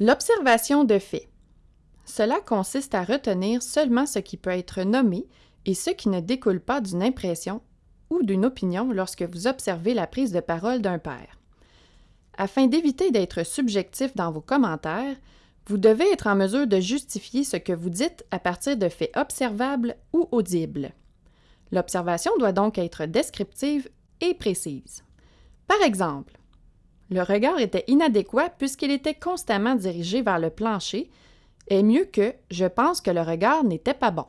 L'observation de fait. Cela consiste à retenir seulement ce qui peut être nommé et ce qui ne découle pas d'une impression ou d'une opinion lorsque vous observez la prise de parole d'un père. Afin d'éviter d'être subjectif dans vos commentaires, vous devez être en mesure de justifier ce que vous dites à partir de faits observables ou audibles. L'observation doit donc être descriptive et précise. Par exemple, le regard était inadéquat puisqu'il était constamment dirigé vers le plancher, est mieux que je pense que le regard n'était pas bon.